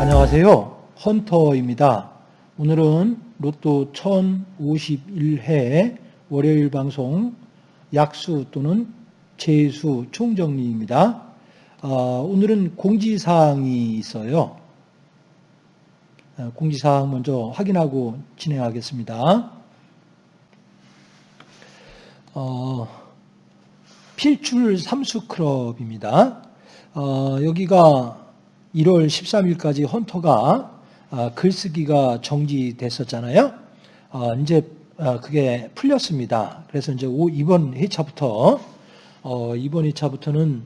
안녕하세요. 헌터입니다. 오늘은 로또 1051회 월요일 방송 약수 또는 재수 총정리입니다. 어, 오늘은 공지사항이 있어요. 어, 공지사항 먼저 확인하고 진행하겠습니다. 어, 필출 삼수클럽입니다. 어, 여기가 1월 13일까지 헌터가 아, 글쓰기가 정지됐었잖아요. 아, 이제 아, 그게 풀렸습니다. 그래서 이제 이번 회차부터 어, 이번 회차부터는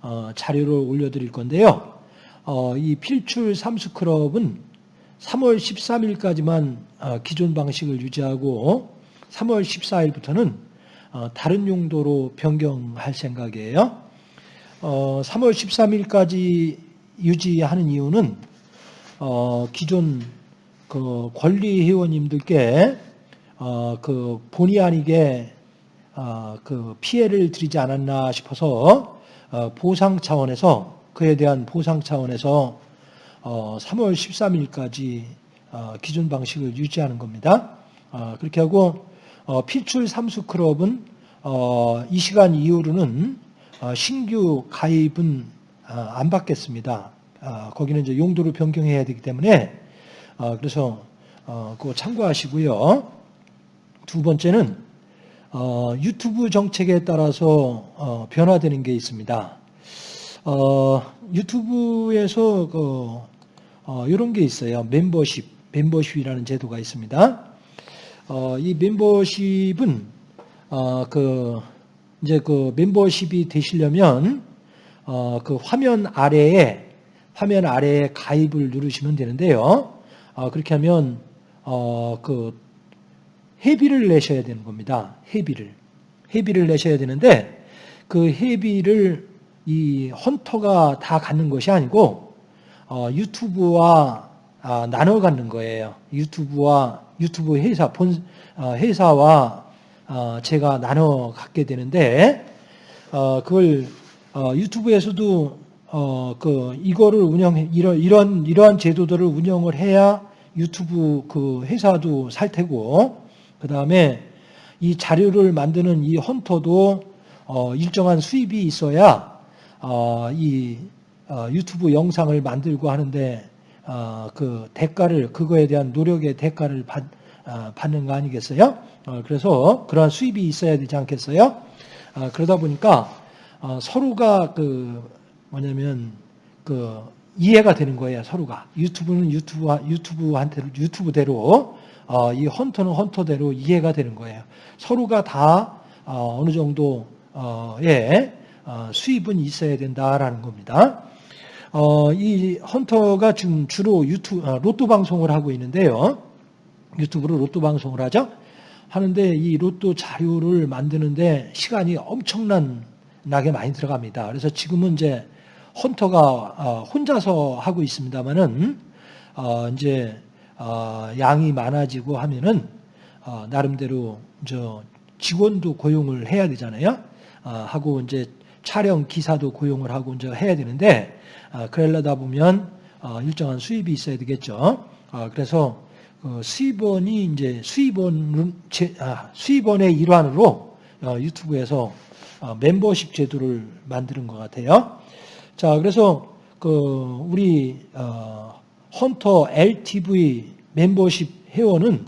어, 자료를 올려드릴 건데요. 어, 이 필출 삼수클럽은 3월 13일까지만 기존 방식을 유지하고 3월 14일부터는 다른 용도로 변경할 생각이에요. 3월 13일까지 유지하는 이유는 어, 기존 그 권리 회원님들께 어, 그 본의 아니게 어, 그 피해를 드리지 않았나 싶어서 어, 보상 차원에서 그에 대한 보상 차원에서 어, 3월 13일까지 어, 기존 방식을 유지하는 겁니다. 어, 그렇게 하고 어, 필출 삼수 클럽은 어, 이 시간 이후로는 어, 신규 가입은 아, 안 받겠습니다. 아, 거기는 이제 용도를 변경해야 되기 때문에 아, 그래서 어, 그거 참고하시고요. 두 번째는 어, 유튜브 정책에 따라서 어, 변화되는 게 있습니다. 유튜브에서 그, 이런 게 있어요. 멤버십, 멤버십이라는 제도가 있습니다. 이 멤버십은 그 이제 그 멤버십이 되시려면 어, 그 화면 아래에 화면 아래에 가입을 누르시면 되는데요. 어, 그렇게 하면 어, 그 회비를 내셔야 되는 겁니다. 회비를 회비를 내셔야 되는데 그 회비를 이 헌터가 다 갖는 것이 아니고 어, 유튜브와 아, 나눠 갖는 거예요. 유튜브와 유튜브 회사 본 어, 회사와 어, 제가 나눠 갖게 되는데 어, 그걸 어, 유튜브에서도 어, 그 이거를 운영해 이런 이런 이러한 제도들을 운영을 해야 유튜브 그 회사도 살 테고 그 다음에 이 자료를 만드는 이 헌터도 어, 일정한 수입이 있어야 어, 이 어, 유튜브 영상을 만들고 하는데 어, 그 대가를 그거에 대한 노력의 대가를 받, 어, 받는 거 아니겠어요? 그래서 그러한 수입이 있어야 되지 않겠어요? 그러다 보니까 어, 서로가 그 뭐냐면 그 이해가 되는 거예요. 서로가 유튜브는 유튜브 유튜브한테 유튜브대로 어, 이 헌터는 헌터대로 이해가 되는 거예요. 서로가 다 어, 느 정도의 어, 수입은 있어야 된다라는 겁니다. 어, 이 헌터가 지금 주로 유튜브 아, 로또 방송을 하고 있는데요. 유튜브로 로또 방송을 하죠. 하는데 이 로또 자료를 만드는데 시간이 엄청난 나게 많이 들어갑니다. 그래서 지금은 이제 헌터가 어, 혼자서 하고 있습니다만은 어, 이제 어, 양이 많아지고 하면은 나름대로 저 직원도 고용을 해야 되잖아요. 하고 이제 촬영 기사도 고용을 하고 이제 해야 되는데 그러려다 보면 일정한 수입이 있어야 되겠죠. 그래서 그 수입원이 이제 수입원 아, 수입원의 일환으로 유튜브에서 어, 멤버십 제도를 만드는 것 같아요. 자, 그래서 그 우리 어, 헌터 LTV 멤버십 회원은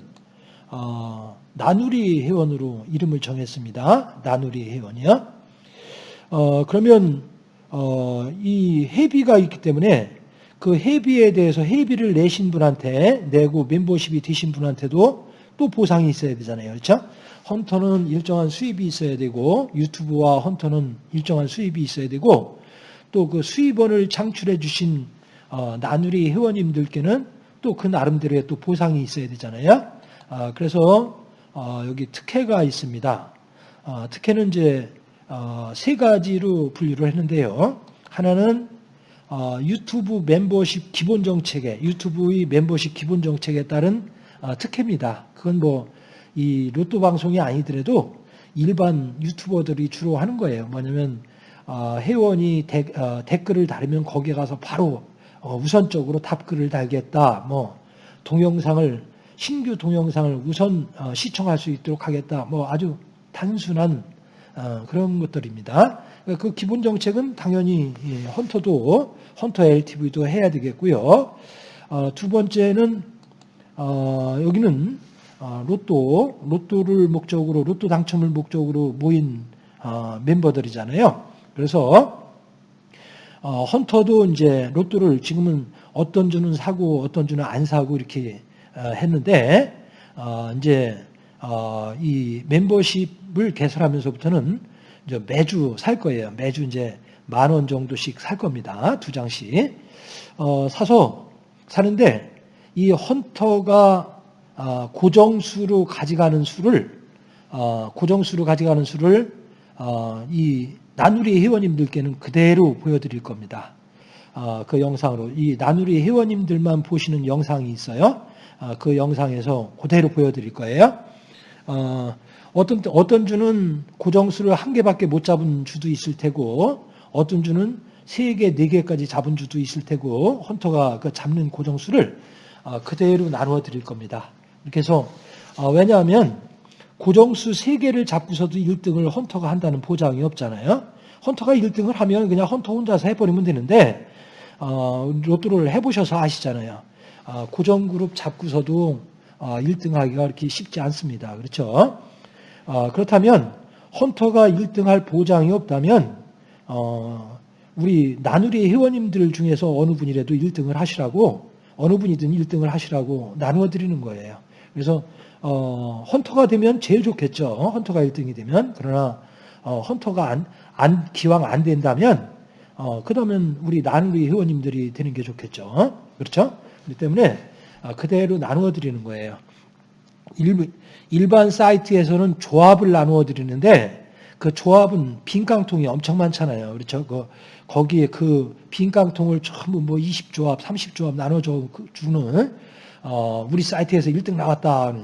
어, 나누리 회원으로 이름을 정했습니다. 나누리 회원이요. 어, 그러면 어, 이 회비가 있기 때문에 그 회비에 대해서 회비를 내신 분한테 내고 멤버십이 되신 분한테도 또 보상이 있어야 되잖아요. 그렇죠? 헌터는 일정한 수입이 있어야 되고 유튜브와 헌터는 일정한 수입이 있어야 되고 또 그 수입원을 창출해 주신 어, 나누리 회원님들께는 또 그 나름대로의 또 보상이 있어야 되잖아요. 어, 그래서 어, 여기 특혜가 있습니다. 어, 특혜는 이제 어, 세 가지로 분류를 했는데요. 하나는 어, 유튜브 멤버십 기본 정책에 유튜브의 멤버십 기본 정책에 따른 어, 특혜입니다. 그건 뭐 이 로또 방송이 아니더라도 일반 유튜버들이 주로 하는 거예요. 뭐냐면 어, 회원이 데, 어, 댓글을 달으면 거기에 가서 바로 어, 우선적으로 답글을 달겠다. 뭐 동영상을 신규 동영상을 우선 어, 시청할 수 있도록 하겠다. 뭐 아주 단순한 어, 그런 것들입니다. 그 기본 정책은 당연히 예, 헌터도 헌터 LTV도 해야 되겠고요. 어, 두 번째는 어, 여기는 어, 로또 로또를 목적으로 로또 당첨을 목적으로 모인 어, 멤버들이잖아요. 그래서 어, 헌터도 이제 로또를 지금은 어떤 주는 사고 어떤 주는 안 사고 이렇게 어, 했는데 어, 이제 어, 이 멤버십을 개설하면서부터는 이제 매주 살 거예요. 매주 이제 만 원 정도씩 살 겁니다. 두 장씩 어, 사서 사는데 이 헌터가 어, 고정수로 가져가는 수를 어, 고정수로 가져가는 수를 어, 이 나누리 회원님들께는 그대로 보여드릴 겁니다. 어, 그 영상으로 이 나누리 회원님들만 보시는 영상이 있어요. 어, 그 영상에서 그대로 보여드릴 거예요. 어, 어떤 어떤 주는 고정수를 한 개밖에 못 잡은 주도 있을 테고 어떤 주는 세 개, 네 개까지 잡은 주도 있을 테고 헌터가 그 잡는 고정수를 어, 그대로 나누어 드릴 겁니다. 이렇게 해서 어, 왜냐하면 고정수 3개를 잡고서도 1등을 헌터가 한다는 보장이 없잖아요. 헌터가 1등을 하면 그냥 헌터 혼자서 해버리면 되는데 어, 로또를 해보셔서 아시잖아요. 어, 고정그룹 잡고서도 어, 1등하기가 그렇게 쉽지 않습니다. 그렇죠? 어, 그렇다면 헌터가 1등할 보장이 없다면 어, 우리 나누리 회원님들 중에서 어느 분이라도 1등을 하시라고 어느 분이든 1등을 하시라고 나누어 드리는 거예요. 그래서 어, 헌터가 되면 제일 좋겠죠. 헌터가 1등이 되면 그러나 어, 헌터가 안, 안, 기왕 안 된다면 어, 그러면 우리 나누리 회원님들이 되는 게 좋겠죠. 그렇죠? 그렇기 때문에 어, 그대로 나누어 드리는 거예요. 일, 일반 사이트에서는 조합을 나누어 드리는데 그 조합은 빈 깡통이 엄청 많잖아요. 그렇죠? 그, 거기에 그 빈 깡통을 전부 뭐 20조합, 30조합 나눠줘 주는 어, 우리 사이트에서 1등 나왔다.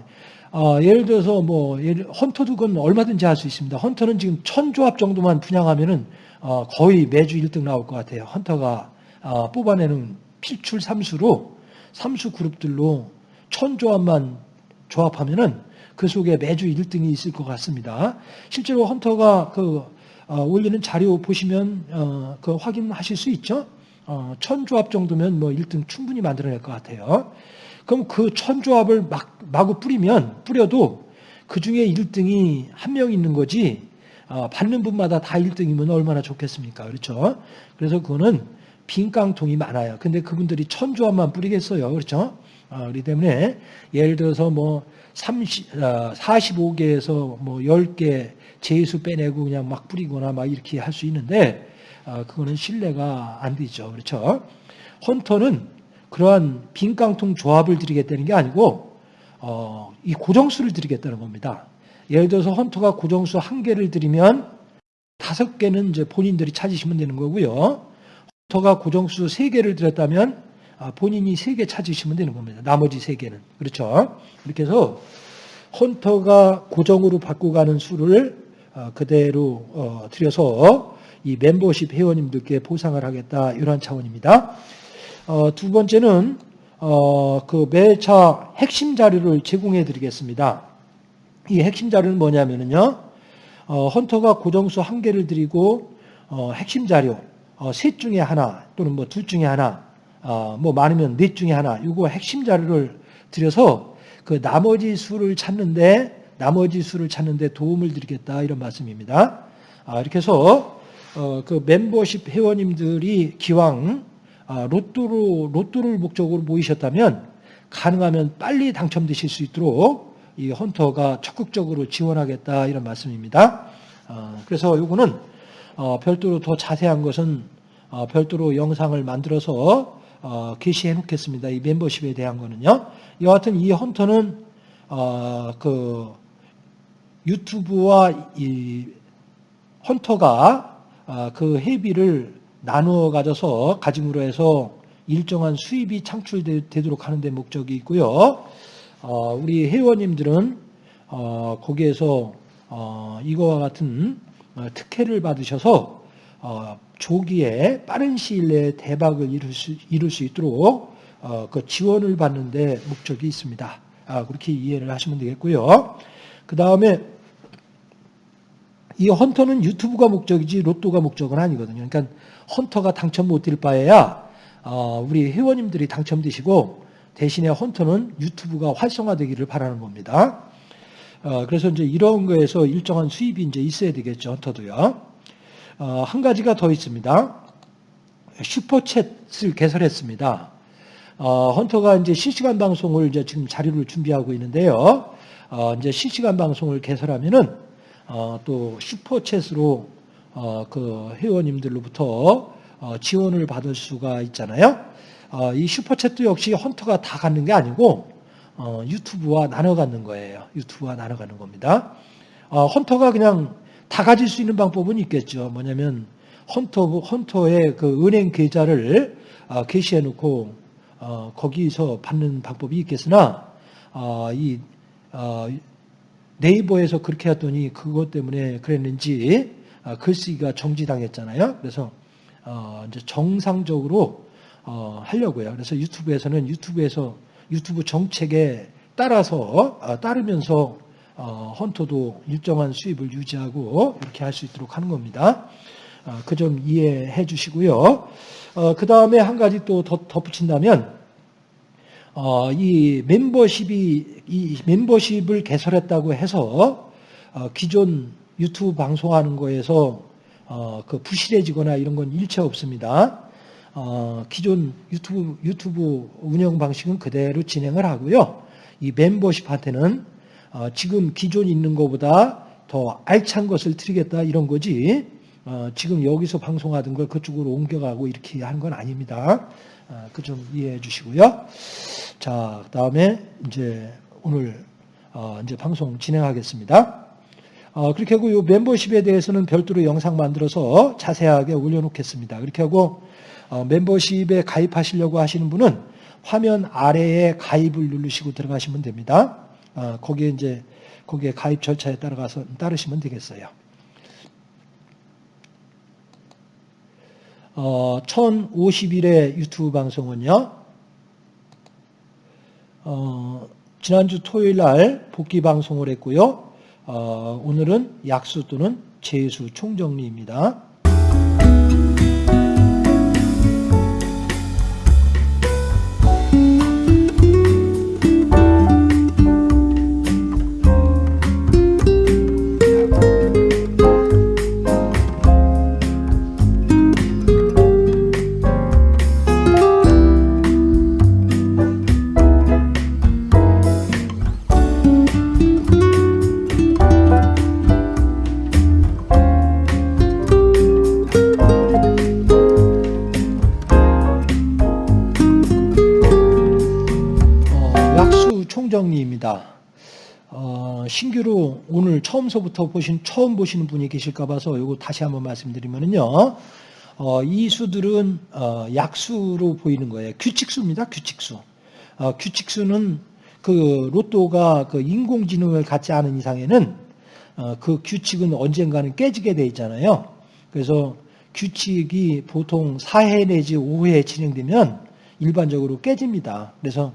어, 예를 들어서 뭐 예를, 헌터도 그건 얼마든지 할 수 있습니다. 헌터는 지금 천 조합 정도만 분양하면은 어, 거의 매주 1등 나올 것 같아요. 헌터가 어, 뽑아내는 필출 삼수로 삼수 그룹들로 천 조합만 조합하면은 그 속에 매주 1등이 있을 것 같습니다. 실제로 헌터가 그 어, 올리는 자료 보시면 어, 그 확인하실 수 있죠. 어, 천 조합 정도면 뭐 1등 충분히 만들어낼 것 같아요. 그럼 그 천 조합을 막, 마구 뿌리면, 뿌려도 그 중에 1등이 한 명 있는 거지, 어, 받는 분마다 다 1등이면 얼마나 좋겠습니까? 그렇죠? 그래서 그거는 빈 깡통이 많아요. 근데 그분들이 천조합만 뿌리겠어요. 그렇죠? 어, 그렇기 때문에 예를 들어서 뭐 30, 어, 45개에서 뭐 10개 제수 빼내고 그냥 막 뿌리거나 막 이렇게 할 수 있는데, 어, 그거는 신뢰가 안 되죠. 그렇죠? 헌터는 그러한 빈 깡통 조합을 드리겠다는 게 아니고 어, 이 고정수를 드리겠다는 겁니다. 예를 들어서 헌터가 고정수 한 개를 드리면 다섯 개는 이제 본인들이 찾으시면 되는 거고요. 헌터가 고정수 세 개를 드렸다면 아, 본인이 세개 찾으시면 되는 겁니다. 나머지 세 개는 그렇죠. 이렇게 해서 헌터가 고정으로 받고 가는 수를 어, 그대로 어, 드려서 이 멤버십 회원님들께 보상을 하겠다 이러한 차원입니다. 어, 두 번째는 어, 그 매차 핵심 자료를 제공해 드리겠습니다. 이 핵심 자료는 뭐냐면요. 어, 헌터가 고정수 한 개를 드리고 어, 핵심 자료 어, 셋 중에 하나 또는 뭐 둘 중에 하나 어, 뭐 많으면 넷 중에 하나 이거 핵심 자료를 드려서 그 나머지 수를 찾는데 나머지 수를 찾는데 도움을 드리겠다 이런 말씀입니다. 아, 이렇게 해서 어, 그 멤버십 회원님들이 기왕 아, 로또로, 로또를 목적으로 모이셨다면 가능하면 빨리 당첨되실 수 있도록 이 헌터가 적극적으로 지원하겠다 이런 말씀입니다. 어, 그래서 이거는 어, 별도로 더 자세한 것은 어, 별도로 영상을 만들어서 게시해 놓겠습니다. 이 멤버십에 대한 거는요. 여하튼 이 헌터는 그 유튜브와 이 헌터가 그 회비를 나누어 가져서 가짐으로 해서 일정한 수입이 창출되도록 하는 데 목적이 있고요. 어, 우리 회원님들은 어, 거기에서 어, 이거와 같은 어, 특혜를 받으셔서 어, 조기에 빠른 시일 내에 대박을 이룰 수, 이룰 수 있도록 어, 그 지원을 받는 데 목적이 있습니다. 아, 그렇게 이해를 하시면 되겠고요. 그 다음에 이 헌터는 유튜브가 목적이지 로또가 목적은 아니거든요. 그러니까 헌터가 당첨 못 될 바에야 어, 우리 회원님들이 당첨되시고 대신에 헌터는 유튜브가 활성화되기를 바라는 겁니다. 어, 그래서 이제 이런 거에서 일정한 수입이 이제 있어야 되겠죠. 헌터도요. 어, 한 가지가 더 있습니다. 슈퍼챗을 개설했습니다. 어, 헌터가 이제 실시간 방송을 이제 지금 자료를 준비하고 있는데요. 어, 이제 실시간 방송을 개설하면은 어, 또 슈퍼챗으로 어, 그 회원님들로부터 어, 지원을 받을 수가 있잖아요. 어, 이 슈퍼챗도 역시 헌터가 다 갖는 게 아니고 어, 유튜브와 나눠 갖는 거예요. 유튜브와 나눠 갖는 겁니다. 어, 헌터가 그냥 다 가질 수 있는 방법은 있겠죠. 뭐냐면 헌터 헌터의 그 은행 계좌를 어, 게시해 놓고 어, 거기서 받는 방법이 있겠으나 어, 이 어, 네이버에서 그렇게 했더니 그것 때문에 그랬는지 어, 글쓰기가 정지당했잖아요. 그래서 어, 이제 정상적으로 어, 하려고요. 그래서 유튜브에서는 유튜브에서 유튜브 정책에 따라서 어, 따르면서 어, 헌터도 일정한 수입을 유지하고 이렇게 할 수 있도록 하는 겁니다. 어, 그점 이해해 주시고요. 그 다음에 한 가지 또 덧붙인다면 이 멤버십이 이 멤버십을 개설했다고 해서 기존 유튜브 방송하는 거에서 그 부실해지거나 이런 건 일체 없습니다. 기존 유튜브 유튜브 운영 방식은 그대로 진행을 하고요. 이 멤버십한테는 어, 지금 기존 있는 것보다 더 알찬 것을 드리겠다 이런 거지 어, 지금 여기서 방송하던 걸 그쪽으로 옮겨가고 이렇게 하는 건 아닙니다. 어, 그좀 이해해 주시고요. 자, 다음에 이제 오늘 이제 방송 진행하겠습니다. 그렇게 하고 이 멤버십에 대해서는 별도로 영상 만들어서 자세하게 올려놓겠습니다. 그렇게 하고 멤버십에 가입하시려고 하시는 분은 화면 아래에 가입을 누르시고 들어가시면 됩니다. 어, 거기에 이제 거기에 가입 절차에 따라가서 따르시면 되겠어요. 어, 1051회 유튜브 방송은요. 어, 지난주 토요일 날 복귀 방송을 했고요. 어, 오늘은 약수 또는 재수 총정리입니다. 처음서부터 보신 처음 보시는 분이 계실까 봐서 이거 다시 한번 말씀드리면은요. 어, 이 수들은 어, 약수로 보이는 거예요. 규칙수입니다. 규칙수. 어, 규칙수는 그 로또가 그 인공지능을 갖지 않은 이상에는 어, 그 규칙은 언젠가는 깨지게 돼 있잖아요. 그래서 규칙이 보통 4회 내지 5회 진행되면 일반적으로 깨집니다. 그래서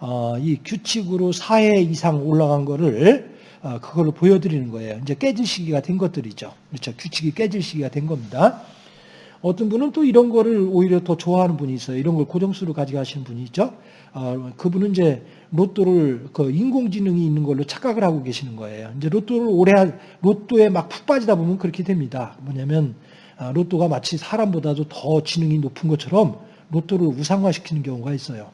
어, 이 규칙으로 4회 이상 올라간 거를 어, 그걸 보여드리는 거예요. 이제 깨질 시기가 된 것들이죠. 그렇죠. 규칙이 깨질 시기가 된 겁니다. 어떤 분은 또 이런 거를 오히려 더 좋아하는 분이 있어요. 이런 걸 고정수로 가져가시는 분이 있죠. 어, 그분은 이제 로또를 그 인공지능이 있는 걸로 착각을 하고 계시는 거예요. 이제 로또를 오래 로또에 막 푹 빠지다 보면 그렇게 됩니다. 뭐냐면 아, 로또가 마치 사람보다도 더 지능이 높은 것처럼 로또를 우상화시키는 경우가 있어요.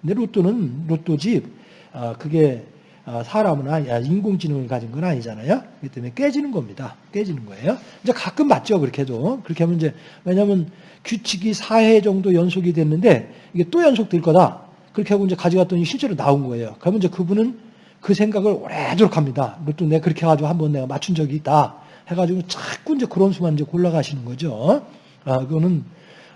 근데 로또는 로또집 아, 그게 어, 사람은 아니, 인공지능을 가진 건 아니잖아요. 그렇기 때문에 깨지는 겁니다. 깨지는 거예요. 이제 가끔 맞죠. 그렇게도. 그렇게 하면 이제, 왜냐하면 규칙이 4회 정도 연속이 됐는데 이게 또 연속될 거다. 그렇게 하고 이제 가져갔더니 실제로 나온 거예요. 그러면 이제 그분은 그 생각을 오래도록 합니다. 또 내가 그렇게 해가지고 한 번 내가 맞춘 적이 있다. 해가지고 자꾸 이제 그런 수만 이제 골라가시는 거죠. 아, 그거는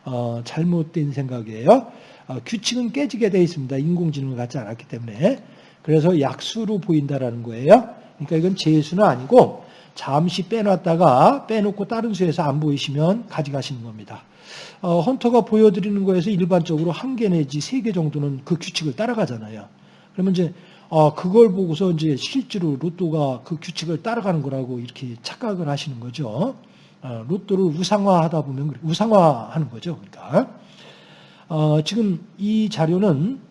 어, 잘못된 생각이에요. 어, 규칙은 깨지게 되어 있습니다. 인공지능을 갖지 않았기 때문에. 그래서 약수로 보인다라는 거예요. 그러니까 이건 제수는 아니고 잠시 빼놨다가 빼놓고 다른 수에서 안 보이시면 가져가시는 겁니다. 어, 헌터가 보여드리는 거에서 일반적으로 한 개 내지 세 개 정도는 그 규칙을 따라가잖아요. 그러면 이제 어, 그걸 보고서 이제 실제로 로또가 그 규칙을 따라가는 거라고 이렇게 착각을 하시는 거죠. 어, 로또를 우상화하다 보면 우상화하는 거죠. 그러니까 어, 지금 이 자료는 어,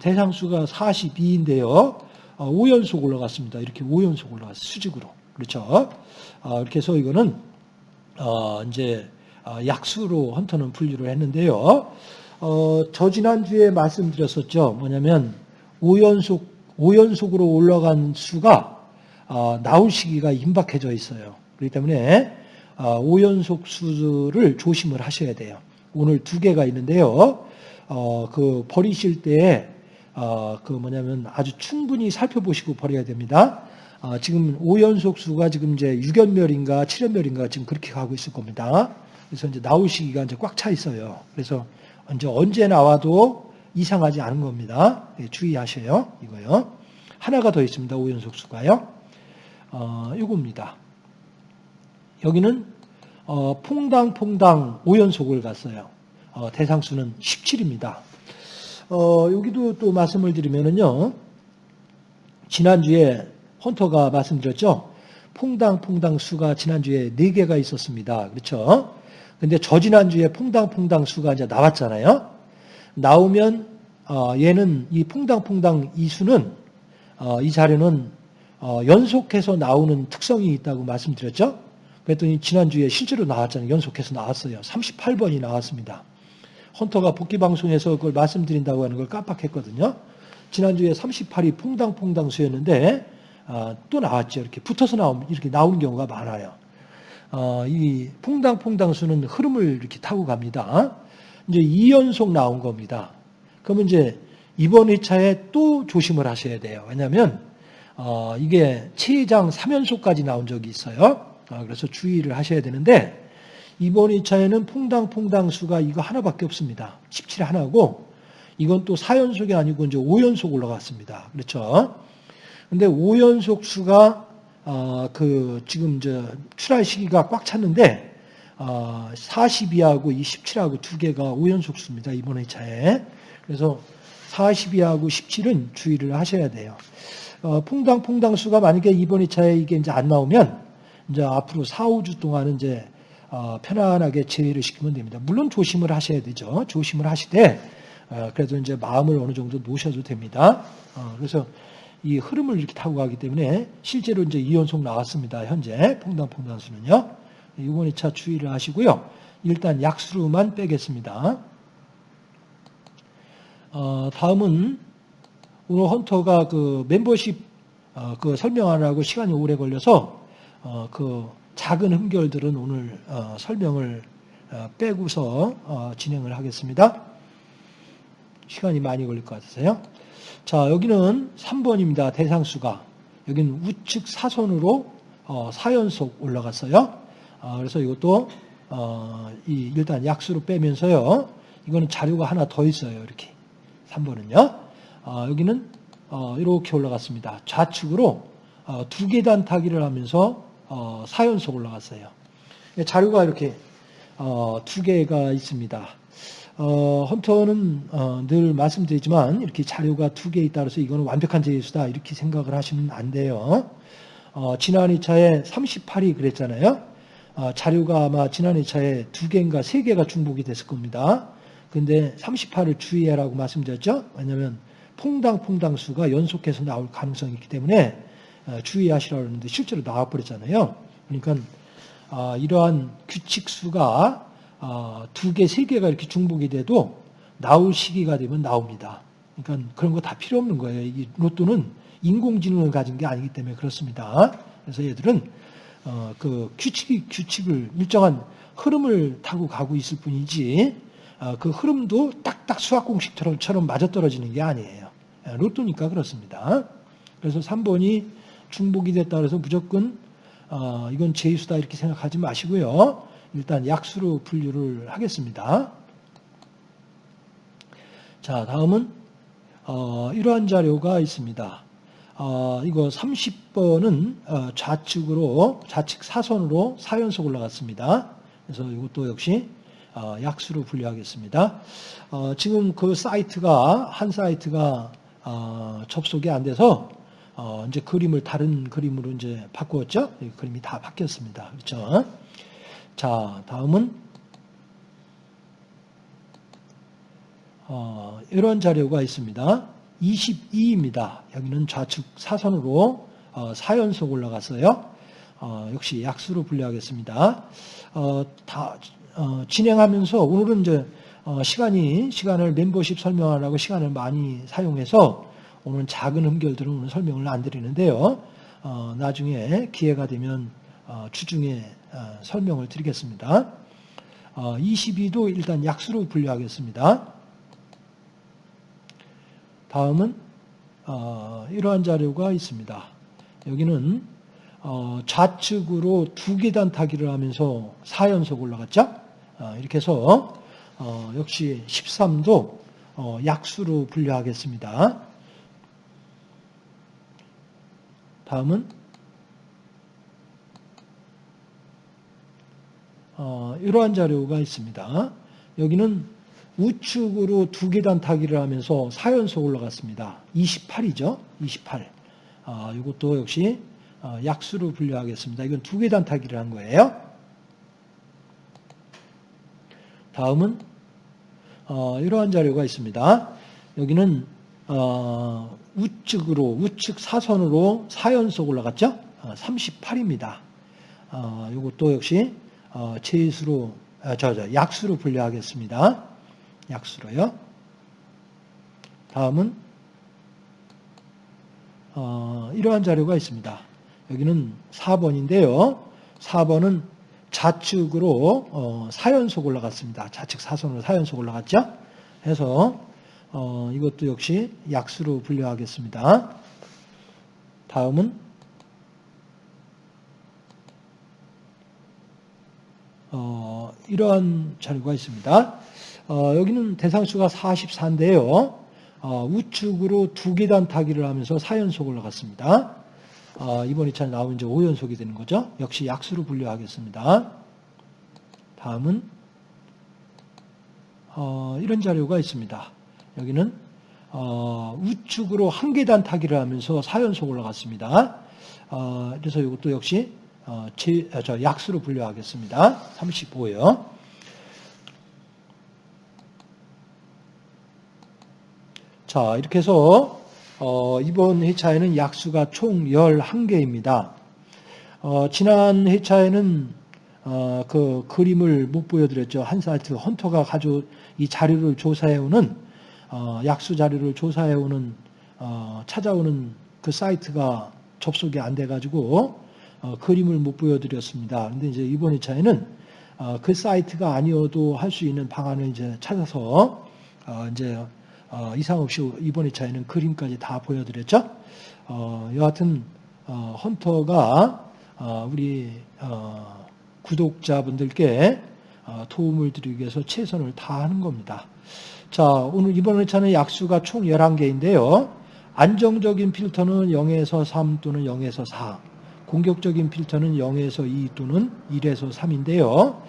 대상수가 42인데요. 어, 5연속 올라갔습니다. 이렇게 5연속 올라갔어요. 수직으로. 그렇죠. 어, 이렇게 해서 이거는 어, 이제 어, 약수로 헌터는 분류를 했는데요. 어, 저 지난주에 말씀드렸었죠. 뭐냐면 5연속, 5연속으로 올라간 수가 어, 나올 시기가 임박해져 있어요. 그렇기 때문에 어, 5연속 수를 조심을 하셔야 돼요. 오늘 두 개가 있는데요. 어, 그 버리실 때, 어, 그 뭐냐면 아주 충분히 살펴보시고 버려야 됩니다. 어, 지금 5연속 수가 지금 이제 6연멸인가 7연멸인가 지금 그렇게 가고 있을 겁니다. 그래서 이제 나올 시기가 이제 꽉 차 있어요. 그래서 이제 언제 나와도 이상하지 않은 겁니다. 예, 주의하셔요. 이거요. 하나가 더 있습니다. 5연속 수가요. 어, 이겁니다. 여기는 어, 퐁당퐁당 5연속을 갔어요. 어, 대상수는 17입니다. 어, 여기도 또 말씀을 드리면은요. 지난주에 헌터가 말씀드렸죠. 퐁당퐁당 수가 지난주에 4개가 있었습니다. 그렇죠? 근데 저 지난주에 퐁당퐁당 수가 이제 나왔잖아요. 나오면 어, 얘는 이 퐁당퐁당 이 수는 어, 이 자료는 어, 연속해서 나오는 특성이 있다고 말씀드렸죠. 그랬더니 지난주에 실제로 나왔잖아요. 연속해서 나왔어요. 38번이 나왔습니다. 헌터가 복귀 방송에서 그걸 말씀드린다고 하는 걸 깜빡했거든요. 지난주에 38이 퐁당퐁당 수였는데 아, 또 나왔죠. 이렇게 붙어서 나오면 이렇게 나오는 경우가 많아요. 어, 이 퐁당퐁당 수는 흐름을 이렇게 타고 갑니다. 이제 2연속 나온 겁니다. 그러면 이제 이번 회차에 또 조심을 하셔야 돼요. 왜냐하면 어, 이게 최장 3연속까지 나온 적이 있어요. 아, 그래서 주의를 하셔야 되는데 이번 2차에는 퐁당퐁당 수가 이거 하나밖에 없습니다. 17 하나고 이건 또 4연속이 아니고 이제 5연속 올라갔습니다. 그렇죠? 근데 5연속 수가 어, 그 지금 저 출할 시기가 꽉 찼는데 어, 42하고 27하고 두 개가 5연속 수입니다. 이번 2차에. 그래서 42하고 17은 주의를 하셔야 돼요. 어, 퐁당퐁당 수가 만약에 이번 2차에 이게 이제 안 나오면 이제 앞으로 4, 5주 동안은 이제 어, 편안하게 제외를 시키면 됩니다. 물론 조심을 하셔야 되죠. 조심을 하시되 어, 그래도 이제 마음을 어느 정도 놓으셔도 됩니다. 어, 그래서 이 흐름을 이렇게 타고 가기 때문에 실제로 이제 2연속 나왔습니다. 현재 퐁당퐁당 수는요. 이번 2차 주의를 하시고요. 일단 약수로만 빼겠습니다. 어, 다음은 오늘 헌터가 그 멤버십 어, 그 설명하느라고 시간이 오래 걸려서 어, 그 작은 흠결들은 오늘 어, 설명을 어, 빼고서 어, 진행을 하겠습니다. 시간이 많이 걸릴 것 같으세요? 자, 여기는 3번입니다. 대상수가. 여기는 우측 사선으로 어, 4연속 올라갔어요. 어, 그래서 이것도 어, 이 일단 약수로 빼면서요. 이거는 자료가 하나 더 있어요. 이렇게. 3번은요. 어, 여기는 어, 이렇게 올라갔습니다. 좌측으로 어, 두 계단 타기를 하면서 어, 4연속 올라갔어요. 자료가 이렇게 어, 두 개가 있습니다. 어, 헌터는 어, 늘 말씀드리지만 이렇게 자료가 두 개 있다 그래서 이거는 완벽한 제수다 이렇게 생각을 하시면 안 돼요. 어, 지난 2차에 38이 그랬잖아요. 어, 자료가 아마 지난 2차에 두 개인가 세 개가 중복이 됐을 겁니다. 근데 38을 주의하라고 말씀드렸죠. 왜냐하면 퐁당퐁당 수가 연속해서 나올 가능성이 있기 때문에 어, 주의하시라고 했는데 실제로 나와버렸잖아요. 그러니까 어, 이러한 규칙 수가 어, 두 개, 세 개가 이렇게 중복이 돼도 나올 시기가 되면 나옵니다. 그러니까 그런 거 다 필요 없는 거예요. 이 로또는 인공지능을 가진 게 아니기 때문에 그렇습니다. 그래서 얘들은 어, 그 규칙이 규칙을 일정한 흐름을 타고 가고 있을 뿐이지 어, 그 흐름도 딱딱 수학 공식처럼 맞아떨어지는 게 아니에요. 예, 로또니까 그렇습니다. 그래서 3번이 중복이 됐다 그래서 무조건 어, 이건 제수다 이렇게 생각하지 마시고요. 일단 약수로 분류를 하겠습니다. 자, 다음은 어, 이러한 자료가 있습니다. 어, 이거 30번은 어, 좌측으로 좌측 사선으로 4연속 올라갔습니다. 그래서 이것도 역시 어, 약수로 분류하겠습니다. 어, 지금 그 사이트가 한 사이트가 어, 접속이 안 돼서 어, 이제 그림을 다른 그림으로 이제 바꾸었죠. 이 그림이 다 바뀌었습니다. 그렇죠? 자, 다음은 어, 이런 자료가 있습니다. 22입니다. 여기는 좌측 사선으로 어, 4연속 올라갔어요. 어, 역시 약수로 분류하겠습니다. 어, 다 어, 진행하면서 오늘은 이제 어, 시간이 시간을 멤버십 설명하라고 시간을 많이 사용해서 오늘 작은 흠결들은 오늘 설명을 안 드리는데요. 어, 나중에 기회가 되면 어, 주중에 어, 설명을 드리겠습니다. 어, 22도 일단 약수로 분류하겠습니다. 다음은 어, 이러한 자료가 있습니다. 여기는 어, 좌측으로 두 계단 타기를 하면서 4연속 올라갔죠. 어, 이렇게 해서 어, 역시 13도 어, 약수로 분류하겠습니다. 다음은 어, 이러한 자료가 있습니다. 여기는 우측으로 두 계단 타기를 하면서 4연속 올라갔습니다. 28이죠. 28. 아, 이것도 역시 어, 약수로 분류하겠습니다. 이건 두 계단 타기를 한 거예요. 다음은 어, 이러한 자료가 있습니다. 여기는 어, 우측으로 우측 사선으로 4연속 올라갔죠. 38입니다. 어, 이것도 역시 어, 제수로 아, 저, 저, 약수로 분류하겠습니다. 약수로요. 다음은 어, 이러한 자료가 있습니다. 여기는 4번인데요. 4번은 좌측으로 어, 4연속 올라갔습니다. 좌측 사선으로 4연속 올라갔죠. 해서 어, 이것도 역시 약수로 분류하겠습니다. 다음은 어, 이러한 자료가 있습니다. 어, 여기는 대상수가 44인데요. 어, 우측으로 두 계단 타기를 하면서 4연속 올라갔습니다. 어, 이번 2차는 나오면 이제 5연속이 되는 거죠. 역시 약수로 분류하겠습니다. 다음은 어, 이런 자료가 있습니다. 여기는 어, 우측으로 한 계단 타기를 하면서 4연속 올라갔습니다. 어, 그래서 이것도 역시 어, 제, 아, 저 약수로 분류하겠습니다. 35요. 자, 이렇게 해서 어, 이번 회차에는 약수가 총 11개입니다. 어, 지난 회차에는 어, 그 그림을 못 보여드렸죠. 한 사이트 헌터가 가져 이 자료를 조사해오는 어, 약수 자료를 조사해오는 어, 찾아오는 그 사이트가 접속이 안 돼가지고 어, 그림을 못 보여드렸습니다. 근데 이제 이번 회차에는 어, 그 사이트가 아니어도 할 수 있는 방안을 이제 찾아서 어, 이제 어, 이상 없이 이번 회차에는 그림까지 다 보여드렸죠. 어, 여하튼 어, 헌터가 어, 우리 어, 구독자분들께 어, 도움을 드리기 위해서 최선을 다하는 겁니다. 자, 오늘 이번 회차는 약수가 총 11개인데요. 안정적인 필터는 0에서 3 또는 0에서 4. 공격적인 필터는 0에서 2 또는 1에서 3인데요.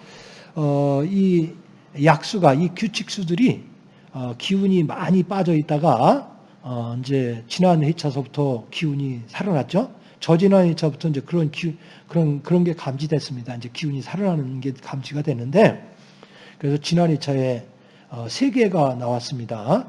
어, 이 약수가, 이 규칙수들이 어, 기운이 많이 빠져 있다가 어, 이제 지난 회차서부터 기운이 살아났죠. 저지난 회차부터 이제 그런 기, 그런 그런 게 감지됐습니다. 이제 기운이 살아나는 게 감지가 되는데 그래서 지난 회차에 어, 세 개가 나왔습니다.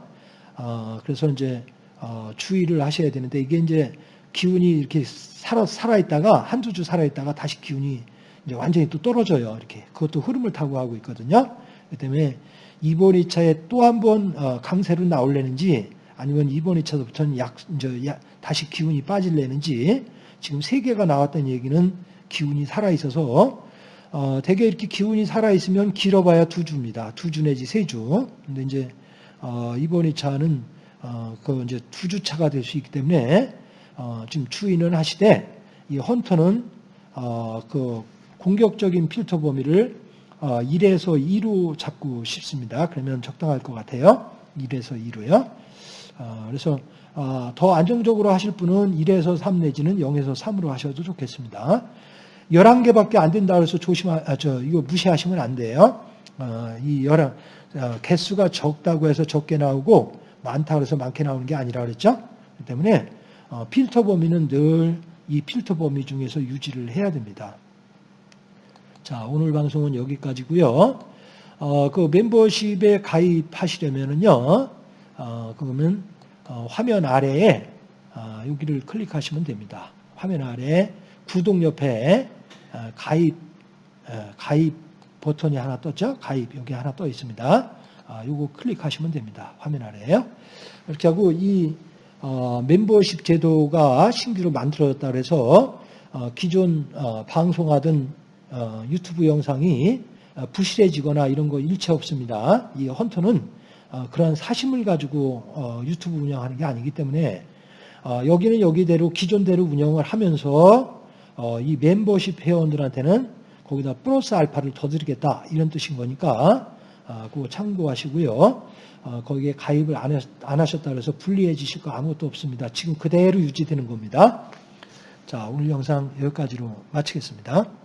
어, 그래서 이제 어, 주의를 하셔야 되는데 이게 이제 기운이 이렇게 살아 살아 있다가 한두 주 살아 있다가 다시 기운이 이제 완전히 또 떨어져요. 이렇게 그것도 흐름을 타고 하고 있거든요. 그 때문에 이번 2차에 또 한번 어, 강세로 나올래는지 아니면 이번 2차부터는 약, 이제 다시 기운이 빠질래는지 지금 세 개가 나왔다는 얘기는 기운이 살아 있어서 어, 대개 이렇게 기운이 살아있으면 길어봐야 두 주입니다. 두 주 내지 세 주. 근데 이제 어, 이번 2차는 어, 그 이제 두 주 차가 될 수 있기 때문에 어, 지금 추인은 하시되 이 헌터는 어, 그 공격적인 필터 범위를 1에서 어, 2로 잡고 싶습니다. 그러면 적당할 것 같아요. 1에서 2로요. 어, 그래서 어, 더 안정적으로 하실 분은 1에서 3 내지는 0에서 3으로 하셔도 좋겠습니다. 11개밖에 안 된다 그래서 조심하, 아, 저, 이거 무시하시면 안 돼요. 어, 이 11, 어, 개수가 적다고 해서 적게 나오고 많다 그래서 많게 나오는 게 아니라 그랬죠. 그렇기 때문에 어, 필터 범위는 늘 이 필터 범위 중에서 유지를 해야 됩니다. 자, 오늘 방송은 여기까지고요. 어, 그 멤버십에 가입하시려면은요, 어, 그러면 어, 화면 아래에 어, 여기를 클릭하시면 됩니다. 화면 아래 구독 옆에 어, 가입 어, 가입 버튼이 하나 떴죠? 가입 여기 하나 떠 있습니다. 아, 요거 클릭하시면 됩니다. 화면 아래에요. 이렇게 하고 이 어, 멤버십 제도가 신규로 만들어졌다 그래서 어, 기존 어, 방송하던 어, 유튜브 영상이 어, 부실해지거나 이런 거 일체 없습니다. 이 헌터는 어, 그런 사심을 가지고 어, 유튜브 운영하는 게 아니기 때문에 어, 여기는 여기대로 기존대로 운영을 하면서 어, 이 멤버십 회원들한테는 거기다 플러스 알파를 더 드리겠다 이런 뜻인 거니까 아, 그거 참고하시고요. 어, 거기에 가입을 안, 안 하셨다 그래서 불리해지실 거 아무것도 없습니다. 지금 그대로 유지되는 겁니다. 자, 오늘 영상 여기까지로 마치겠습니다.